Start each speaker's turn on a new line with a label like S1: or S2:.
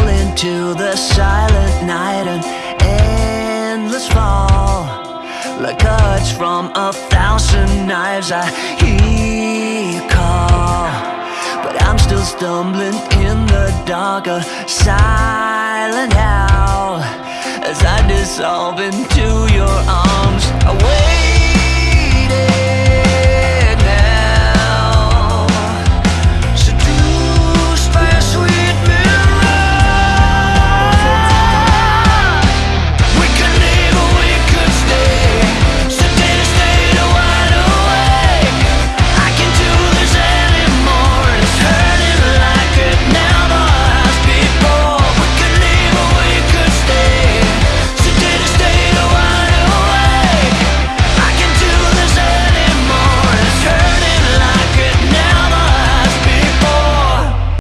S1: roll into the silent night An endless fall. Like cuts from a thousand knives I hear you call. But I'm still stumbling in the dark A silent howl As I dissolve into your arms